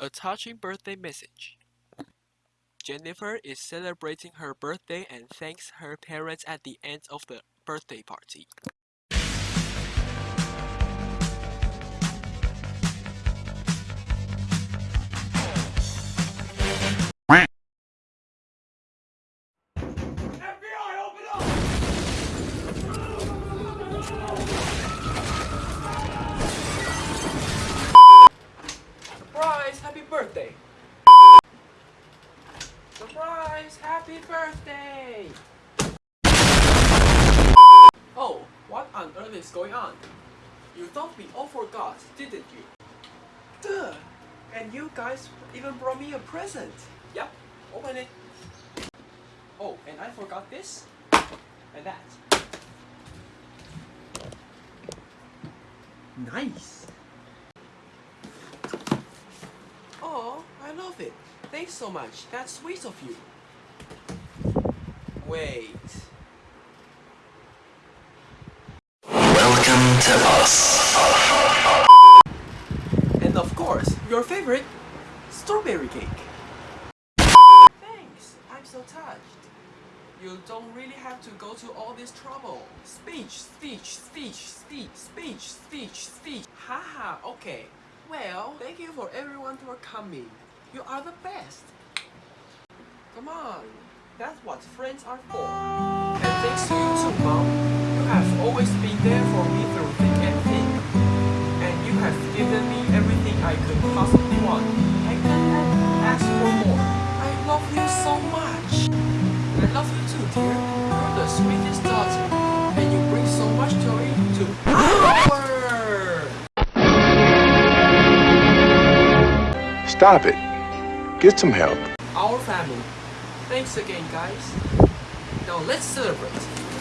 A touching birthday message. Jennifer is celebrating her birthday and thanks her parents at the end of the birthday party. Happy birthday! Oh, what on earth is going on? You thought we all forgot, didn't you? Duh! And you guys even brought me a present. Yep, open it. Oh, and I forgot this and that. Nice. Oh, I love it. Thanks so much. That's sweet of you. Wait. Welcome to us. And of course, your favorite, strawberry cake. Thanks. I'm so touched. You don't really have to go to all this trouble. Speech, speech, speech, speech, speech, speech, speech. Haha, okay. Well, thank you for everyone for coming. You are the best. Come on. That's what friends are for. And thanks to you too, Mom. You have always been there for me through thick and thin. And you have given me everything I could possibly want. I can't ask for more. I love you so much. I love you too, dear. You're the sweetest daughter. And you bring so much joy to our Stop it. Get some help. our family. Thanks again, guys. Now let's celebrate.